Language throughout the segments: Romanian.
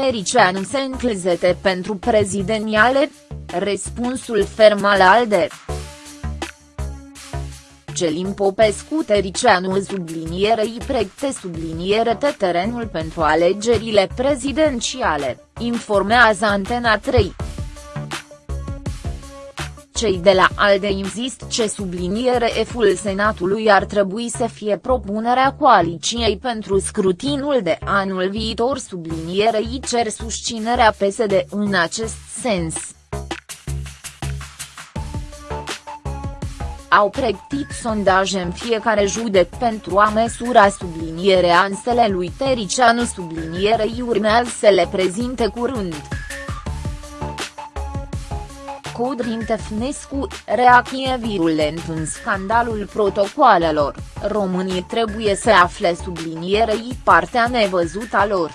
Tericianu se înclezete pentru prezidențiale? Răspunsul ferm al ALDE. Celim Popescu Tericianu sublinierei pregte subliniere te terenul pentru alegerile prezidențiale, informează Antena 3 cei de la ALDE insist ce subliniere F-ul Senatului ar trebui să fie propunerea coaliciei pentru scrutinul de anul viitor sublinierei cer susținerea PSD în acest sens. Au pregătit sondaje în fiecare județ pentru a mesura sublinierea ansele lui Tericianu sublinierei urmează să le prezinte curând. Codrin Tefnescu, reacție virulent în scandalul protocoalelor, românii trebuie să afle sublinierei partea nevăzută a lor.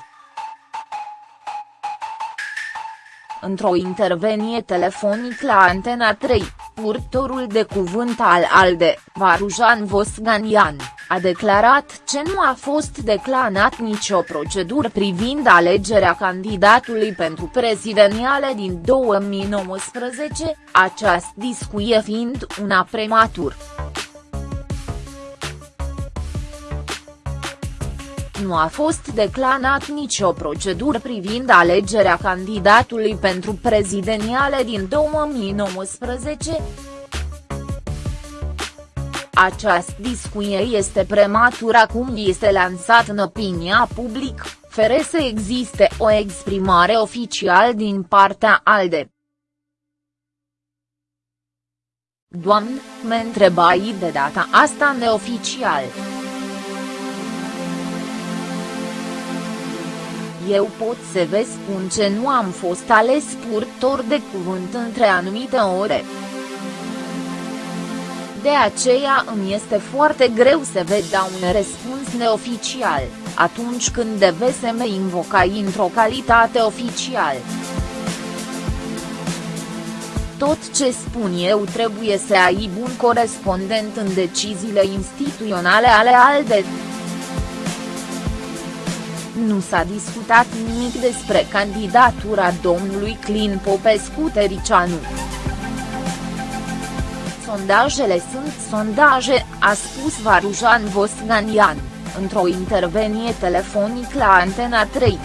Într-o intervenie telefonic la Antena 3, purtorul de cuvânt al ALDE, Varujan Vosganian, a declarat ce nu a fost declanat nicio procedură privind alegerea candidatului pentru prezidențiale din 2019, această discuție fiind una prematur. Nu a fost declanat nicio procedură privind alegerea candidatului pentru prezideniale din 2019. Această discuție este prematură acum este lansat în opinia public, fără să existe o exprimare oficială din partea ALDE. Doamnă, mă întrebai de data asta neoficial. Eu pot să vă spun ce nu am fost ales purtor de cuvânt între anumite ore. De aceea îmi este foarte greu să vă dau un răspuns neoficial, atunci când deve să mă invocai într-o calitate oficial. Tot ce spun eu trebuie să ai bun corespondent în deciziile instituționale ale ALDE. Nu s-a discutat nimic despre candidatura domnului Clin Popescu Tericianu. Sondajele sunt sondaje, a spus Varujan Vosganian, într-o intervenie telefonic la Antena 3.